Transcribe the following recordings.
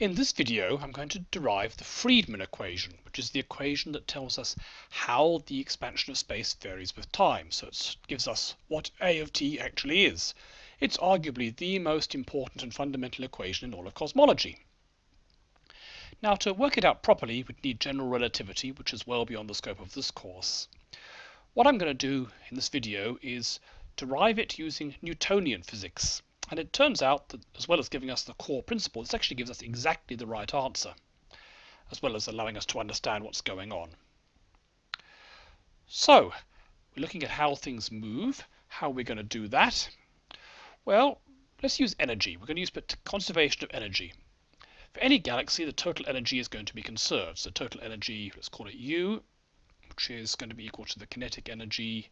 In this video I'm going to derive the Friedmann equation, which is the equation that tells us how the expansion of space varies with time. So it gives us what A of t actually is. It's arguably the most important and fundamental equation in all of cosmology. Now to work it out properly we'd need general relativity, which is well beyond the scope of this course. What I'm going to do in this video is derive it using Newtonian physics. And it turns out that as well as giving us the core principle, this actually gives us exactly the right answer, as well as allowing us to understand what's going on. So, we're looking at how things move, how are we're going to do that. Well, let's use energy. We're going to use conservation of energy. For any galaxy, the total energy is going to be conserved. So total energy, let's call it U, which is going to be equal to the kinetic energy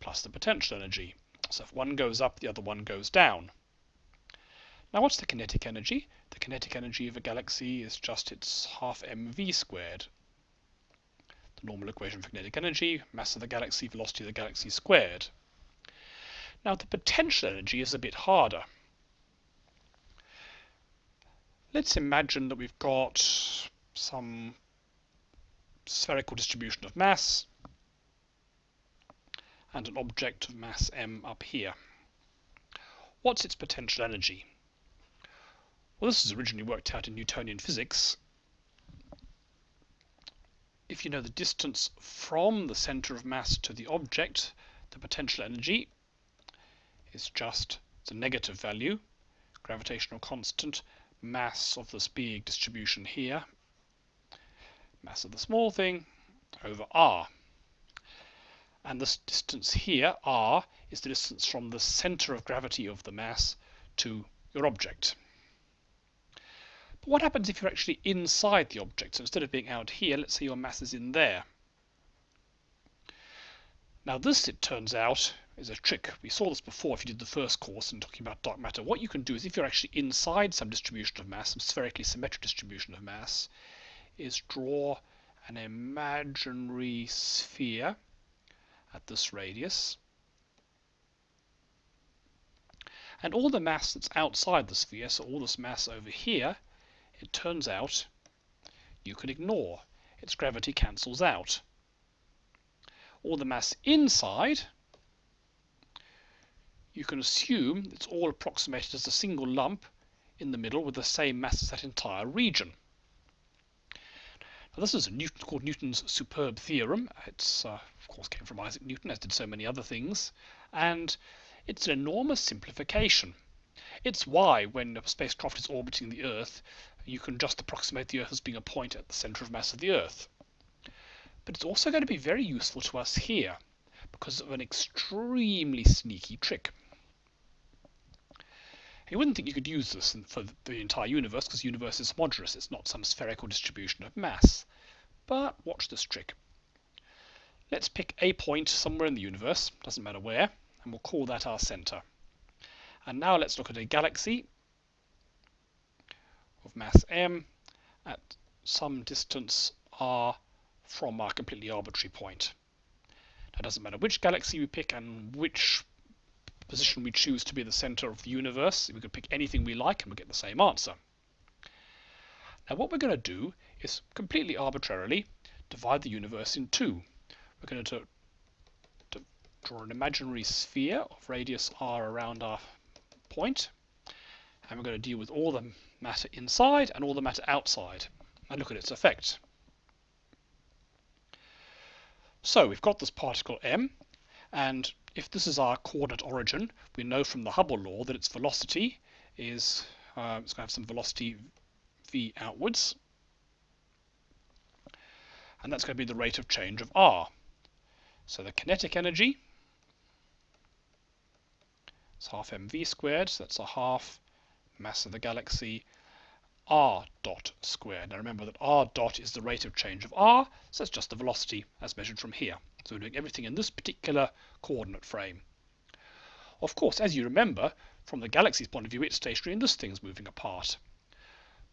plus the potential energy. So if one goes up, the other one goes down. Now what's the kinetic energy? The kinetic energy of a galaxy is just its half mv squared. The normal equation for kinetic energy, mass of the galaxy, velocity of the galaxy squared. Now the potential energy is a bit harder. Let's imagine that we've got some spherical distribution of mass and an object of mass m up here. What's its potential energy? Well, this was originally worked out in Newtonian physics. If you know the distance from the center of mass to the object, the potential energy is just the negative value, gravitational constant, mass of this big distribution here, mass of the small thing, over r. And this distance here, r, is the distance from the center of gravity of the mass to your object. But what happens if you're actually inside the object? So instead of being out here, let's say your mass is in there. Now this, it turns out, is a trick. We saw this before if you did the first course in talking about dark matter. What you can do is if you're actually inside some distribution of mass, some spherically symmetric distribution of mass, is draw an imaginary sphere at this radius. And all the mass that's outside the sphere, so all this mass over here, it turns out you can ignore. Its gravity cancels out. All the mass inside, you can assume it's all approximated as a single lump in the middle with the same mass as that entire region. This is Newton, called Newton's superb theorem. It's, uh, of course, came from Isaac Newton, as did so many other things. And it's an enormous simplification. It's why, when a spacecraft is orbiting the Earth, you can just approximate the Earth as being a point at the center of mass of the Earth. But it's also going to be very useful to us here because of an extremely sneaky trick. You wouldn't think you could use this for the entire universe because the universe is homogeneous. It's not some spherical distribution of mass. But watch this trick. Let's pick a point somewhere in the universe, doesn't matter where, and we'll call that our center. And now let's look at a galaxy of mass m at some distance r from our completely arbitrary point. It doesn't matter which galaxy we pick and which position we choose to be the center of the universe. We could pick anything we like and we get the same answer. Now what we're going to do is completely arbitrarily divide the universe in two. We're going to, to draw an imaginary sphere of radius r around our point and we're going to deal with all the matter inside and all the matter outside and look at its effect. So we've got this particle m and if this is our coordinate origin, we know from the Hubble law that its velocity is, uh, it's going to have some velocity v outwards. And that's going to be the rate of change of r. So the kinetic energy is half mv squared, so that's a half mass of the galaxy r dot squared. Now remember that r dot is the rate of change of r, so it's just the velocity as measured from here. So we're doing everything in this particular coordinate frame. Of course, as you remember, from the galaxy's point of view, it's stationary and this thing's moving apart.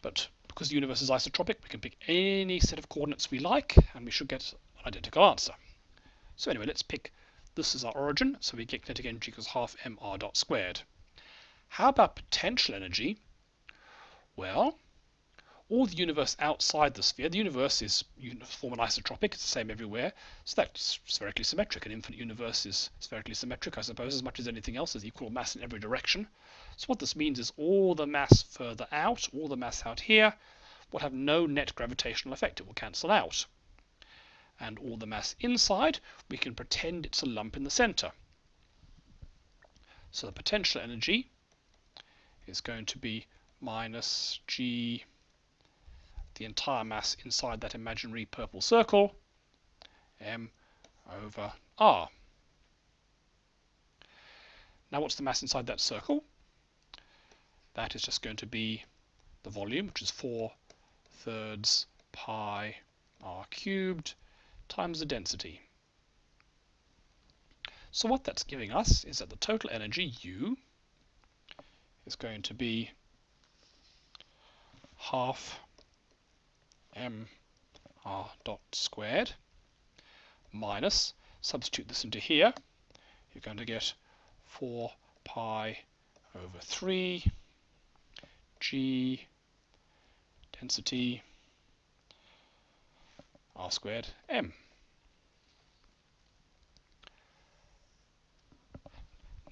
But because the universe is isotropic, we can pick any set of coordinates we like, and we should get an identical answer. So anyway, let's pick this as our origin, so we get kinetic energy equals half mr dot squared. How about potential energy? Well, all the universe outside the sphere. The universe is uniform and isotropic, it's the same everywhere, so that's spherically symmetric. An infinite universe is spherically symmetric, I suppose, as much as anything else, has equal mass in every direction. So what this means is all the mass further out, all the mass out here, will have no net gravitational effect. It will cancel out. And all the mass inside, we can pretend it's a lump in the center. So the potential energy is going to be minus g, the entire mass inside that imaginary purple circle, m over r. Now what's the mass inside that circle? That is just going to be the volume, which is 4 thirds pi r cubed times the density. So what that's giving us is that the total energy, U, is going to be half m r dot squared minus, substitute this into here, you're going to get 4 pi over 3 g density r squared m.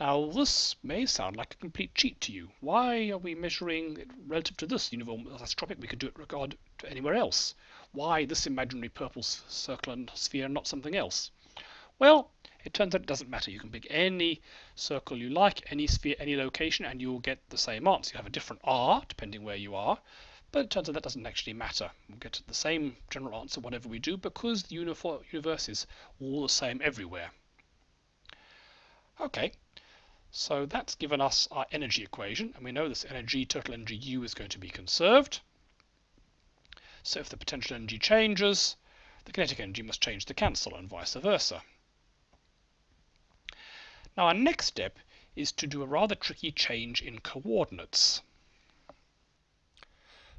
Now this may sound like a complete cheat to you. Why are we measuring it relative to this uniform isotropic? We could do it regard to anywhere else. Why this imaginary purple circle and sphere and not something else? Well, it turns out it doesn't matter. You can pick any circle you like, any sphere, any location, and you will get the same answer. You have a different R, depending where you are, but it turns out that doesn't actually matter. We'll get the same general answer whatever we do because the universe is all the same everywhere. Okay, so that's given us our energy equation, and we know this energy, total energy U, is going to be conserved. So if the potential energy changes, the kinetic energy must change to cancel, and vice versa. Now our next step is to do a rather tricky change in coordinates.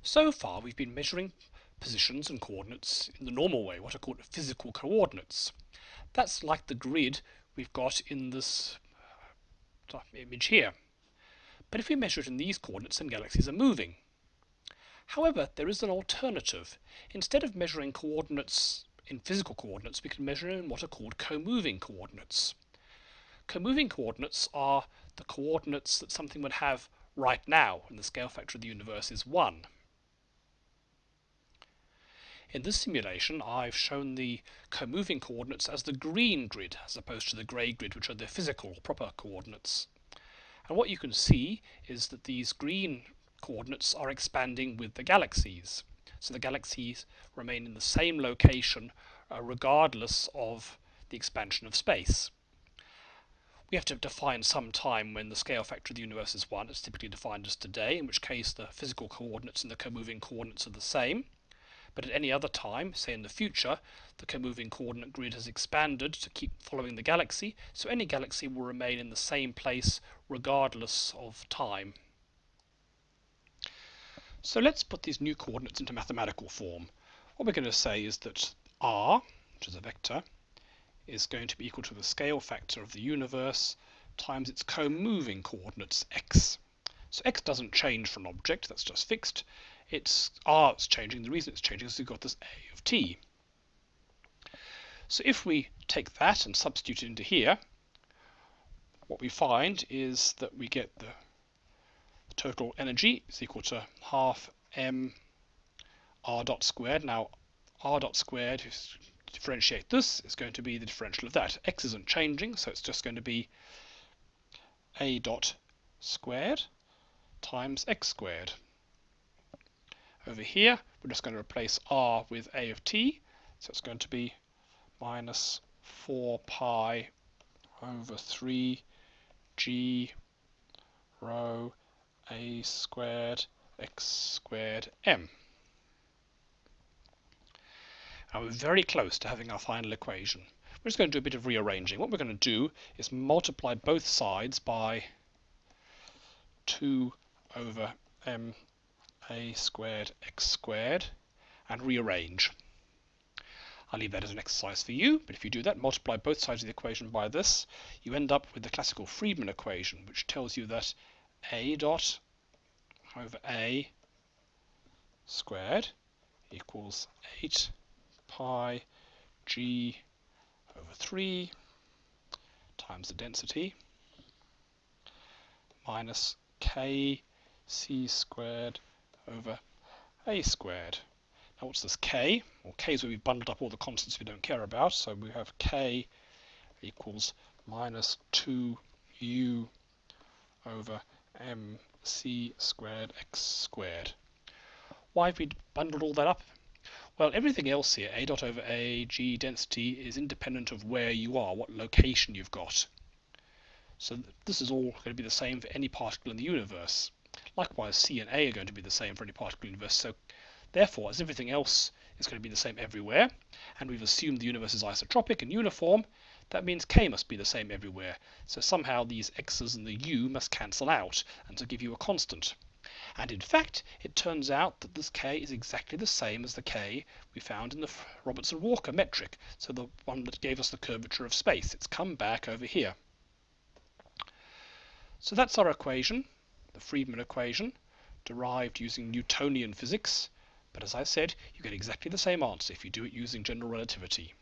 So far we've been measuring positions and coordinates in the normal way, what are called physical coordinates. That's like the grid we've got in this image here. But if we measure it in these coordinates, then galaxies are moving. However, there is an alternative. Instead of measuring coordinates in physical coordinates, we can measure in what are called co-moving coordinates. Co-moving coordinates are the coordinates that something would have right now when the scale factor of the universe is 1. In this simulation, I've shown the co-moving coordinates as the green grid, as opposed to the grey grid, which are the physical, proper coordinates. And what you can see is that these green coordinates are expanding with the galaxies. So the galaxies remain in the same location uh, regardless of the expansion of space. We have to define some time when the scale factor of the universe is 1. It's typically defined as today, in which case the physical coordinates and the co-moving coordinates are the same. But at any other time, say in the future, the co-moving coordinate grid has expanded to keep following the galaxy, so any galaxy will remain in the same place regardless of time. So let's put these new coordinates into mathematical form. What we're going to say is that r, which is a vector, is going to be equal to the scale factor of the universe times its co-moving coordinates x. So x doesn't change for an object, that's just fixed. It's r is changing. The reason it's changing is we've got this a of t. So if we take that and substitute it into here, what we find is that we get the total energy is equal to half m r dot squared. Now r dot squared, differentiate this, is going to be the differential of that. x isn't changing, so it's just going to be a dot squared times x squared. Over here, we're just going to replace r with a of t, so it's going to be minus 4 pi over 3 g rho a squared x squared m. Now we're very close to having our final equation. We're just going to do a bit of rearranging. What we're going to do is multiply both sides by 2 over m a squared x squared and rearrange. I'll leave that as an exercise for you, but if you do that, multiply both sides of the equation by this, you end up with the classical Friedmann equation, which tells you that a dot over a squared equals 8 pi g over 3 times the density minus k c squared over a squared. Now what's this k? Well k is where we've bundled up all the constants we don't care about, so we have k equals minus 2u over mc squared x squared. Why have we bundled all that up? Well, everything else here, a dot over a, g density, is independent of where you are, what location you've got. So this is all going to be the same for any particle in the universe. Likewise, c and a are going to be the same for any particle universe. So therefore, as everything else is going to be the same everywhere, and we've assumed the universe is isotropic and uniform, that means k must be the same everywhere. So somehow these x's and the u must cancel out, and to give you a constant. And in fact, it turns out that this k is exactly the same as the k we found in the Robertson-Walker metric, so the one that gave us the curvature of space. It's come back over here. So that's our equation, the Friedmann equation, derived using Newtonian physics. But as I said, you get exactly the same answer if you do it using general relativity.